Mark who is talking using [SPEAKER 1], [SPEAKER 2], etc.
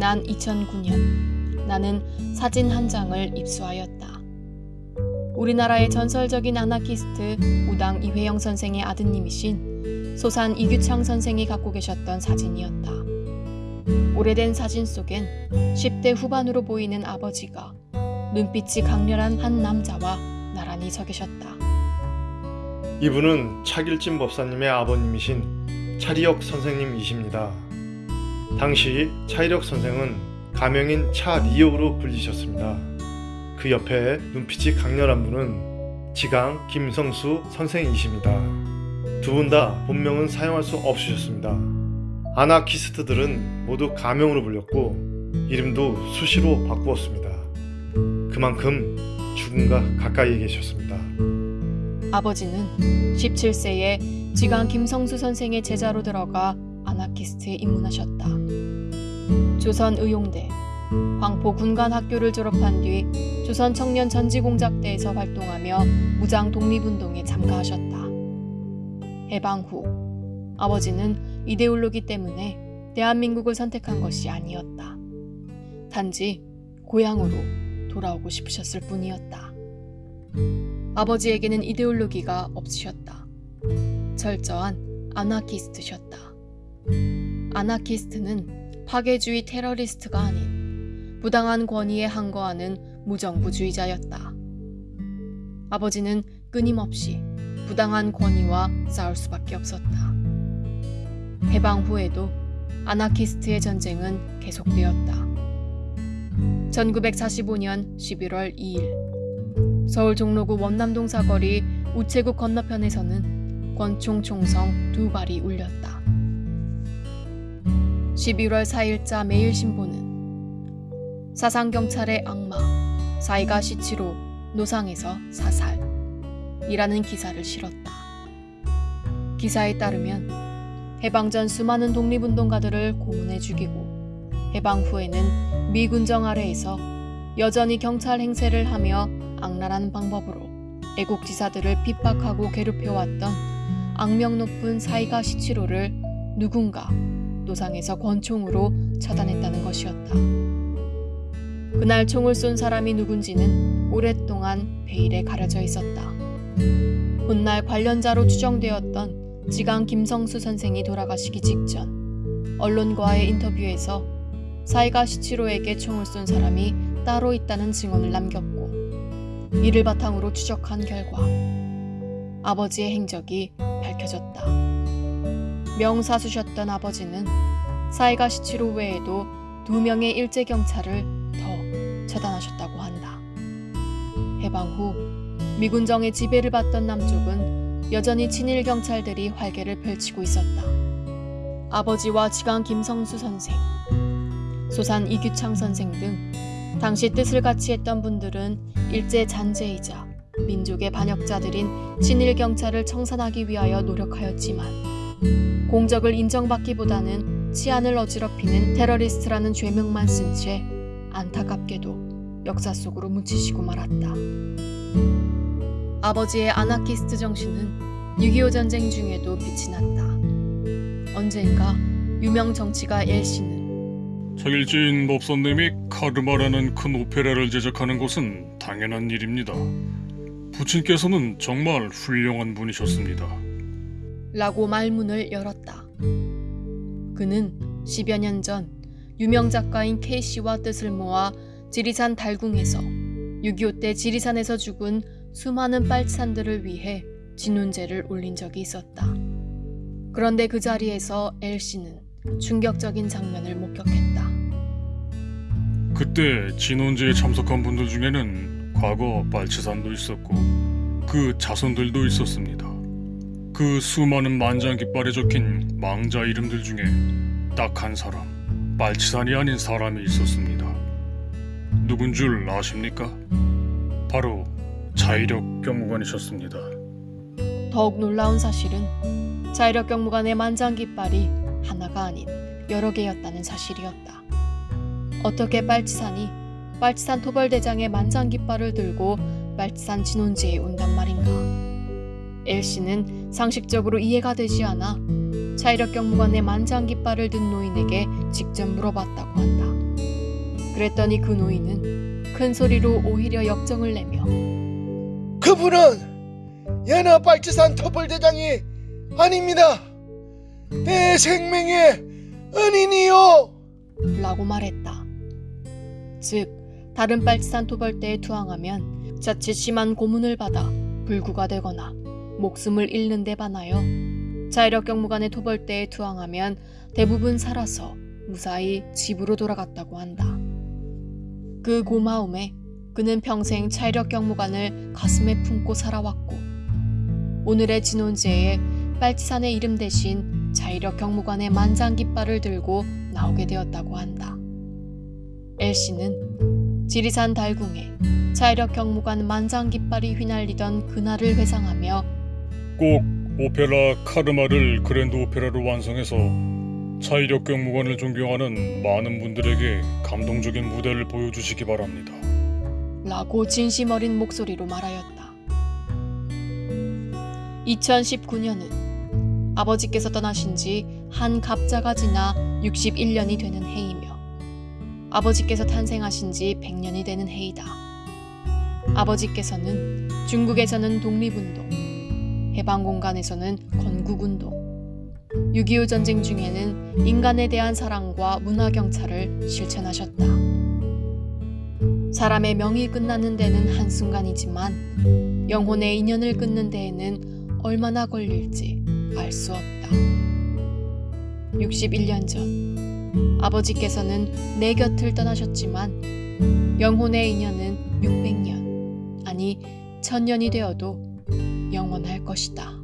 [SPEAKER 1] 지난 2009년 나는 사진 한 장을 입수하였다. 우리나라의 전설적인 아나키스트 우당 이회영 선생의 아드님이신 소산 이규창 선생이 갖고 계셨던 사진이었다. 오래된 사진 속엔 10대 후반으로 보이는 아버지가 눈빛이 강렬한 한 남자와 나란히 서 계셨다.
[SPEAKER 2] 이분은 차길진 법사님의 아버님이신 차리혁 선생님이십니다. 당시 차이력 선생은 가명인 차리혁으로 불리셨습니다. 그 옆에 눈빛이 강렬한 분은 지강 김성수 선생이십니다. 두 분 다 본명은 사용할 수 없으셨습니다. 아나키스트들은 모두 가명으로 불렸고 이름도 수시로 바꾸었습니다. 그만큼 죽음과 가까이에 계셨습니다.
[SPEAKER 1] 아버지는 17세에 지강 김성수 선생의 제자로 들어가 아나키스트에 입문하셨다. 조선 의용대, 황포 군관학교를 졸업한 뒤 조선 청년 전지공작대에서 활동하며 무장 독립운동에 참가하셨다. 해방 후 아버지는 이데올로기 때문에 대한민국을 선택한 것이 아니었다. 단지 고향으로 돌아오고 싶으셨을 뿐이었다. 아버지에게는 이데올로기가 없으셨다. 철저한 아나키스트셨다. 아나키스트는 파괴주의 테러리스트가 아닌 부당한 권위에 항거하는 무정부주의자였다. 아버지는 끊임없이 부당한 권위와 싸울 수밖에 없었다. 해방 후에도 아나키스트의 전쟁은 계속되었다. 1945년 11월 2일 서울 종로구 원남동 사거리 우체국 건너편에서는 권총 총성 두 발이 울렸다. 11월 4일자 매일신보는 사상경찰의 악마 사이가 시치로 노상에서 사살 이라는 기사를 실었다. 기사에 따르면 해방 전 수많은 독립운동가들을 고문해 죽이고 해방 후에는 미군정 아래에서 여전히 경찰 행세를 하며 악랄한 방법으로 애국지사들을 핍박하고 괴롭혀왔던 악명 높은 사이가 시치로를 누군가 노상에서 권총으로 처단했다는 것이었다. 그날 총을 쏜 사람이 누군지는 오랫동안 베일에 가려져 있었다. 훗날 관련자로 추정되었던 지강 김성수 선생이 돌아가시기 직전 언론과의 인터뷰에서 사이가 시치로에게 총을 쏜 사람이 따로 있다는 증언을 남겼고 이를 바탕으로 추적한 결과 아버지의 행적이 밝혀졌다. 명사수셨던 아버지는 사이가 시치로 외에도 두 명의 일제 경찰을 더 처단하셨다고 한다. 해방 후 미군정의 지배를 받던 남쪽은 여전히 친일 경찰들이 활개를 펼치고 있었다. 아버지와 지강 김성수 선생, 소산 이규창 선생 등 당시 뜻을 같이 했던 분들은 일제 잔재이자 민족의 반역자들인 친일 경찰을 청산하기 위하여 노력하였지만 공적을 인정받기보다는 치안을 어지럽히는 테러리스트라는 죄명만 쓴 채 안타깝게도 역사 속으로 묻히시고 말았다. 아버지의 아나키스트 정신은 6.25 전쟁 중에도 빛이 났다. 언젠가 유명 정치가 엘씨는
[SPEAKER 3] 차길진 법사님이 카르마라는 큰 오페라를 제작하는 것은 당연한 일입니다. 부친께서는 정말 훌륭한 분이셨습니다.
[SPEAKER 1] 라고 말문을 열었다. 그는 10여 년 전 유명 작가인 K씨와 뜻을 모아 지리산 달궁에서 6.25 때 지리산에서 죽은 수많은 빨치산들을 위해 진훈제를 올린 적이 있었다. 그런데 그 자리에서 L씨는 충격적인 장면을 목격했다.
[SPEAKER 3] 그때 진원제에 참석한 분들 중에는 과거 빨치산도 있었고 그 자손들도 있었습니다. 그 수많은 만장 깃발에 적힌 망자 이름들 중에 딱 한 사람, 빨치산이 아닌 사람이 있었습니다. 누군 줄 아십니까? 바로 자이력 경무관이셨습니다.
[SPEAKER 1] 더욱 놀라운 사실은 자이력 경무관의 만장 깃발이 하나가 아닌 여러 개였다는 사실이었다. 어떻게 빨치산이 빨치산 토벌대장의 만장 깃발을 들고 빨치산 진원지에 온단 말인가? 엘씨는 상식적으로 이해가 되지 않아 자이력 경무관의 만장 깃발을 든 노인에게 직접 물어봤다고 한다. 그랬더니 그 노인은 큰 소리로 오히려 역정을 내며
[SPEAKER 4] 그분은 연하 빨치산 토벌대장이 아닙니다. 내 생명의 은인이요.
[SPEAKER 1] 라고 말했다. 즉 다른 빨치산 토벌대에 투항하면 자칫 심한 고문을 받아 불구가 되거나 목숨을 잃는 데 반하여 자이력 경무관의 토벌대에 투항하면 대부분 살아서 무사히 집으로 돌아갔다고 한다. 그 고마움에 그는 평생 차이력 경무관을 가슴에 품고 살아왔고 오늘의 진혼제에 빨치산의 이름 대신 자이력 경무관의 만장 깃발을 들고 나오게 되었다고 한다. 엘씨는 지리산 달궁에 자이력 경무관 만장 깃발이 휘날리던 그날을 회상하며
[SPEAKER 3] 꼭 오페라 카르마를 그랜드 오페라로 완성해서 차이력 경무관을 존경하는 많은 분들에게 감동적인 무대를 보여주시기 바랍니다.
[SPEAKER 1] 라고 진심 어린 목소리로 말하였다. 2019년은 아버지께서 떠나신 지 한 갑자가 지나 61년이 되는 해이며 아버지께서 탄생하신 지 100년이 되는 해이다. 아버지께서는 중국에서는 독립운동, 해방공간에서는 건국운동, 6.25 전쟁 중에는 인간에 대한 사랑과 문화경찰을 실천하셨다. 사람의 명이 끝나는 데는 한순간이지만 영혼의 인연을 끊는 데에는 얼마나 걸릴지 알 수 없다. 61년 전 아버지께서는 내 곁을 떠나셨지만 영혼의 인연은 600년 아니 천년이 되어도 영원할 것이다.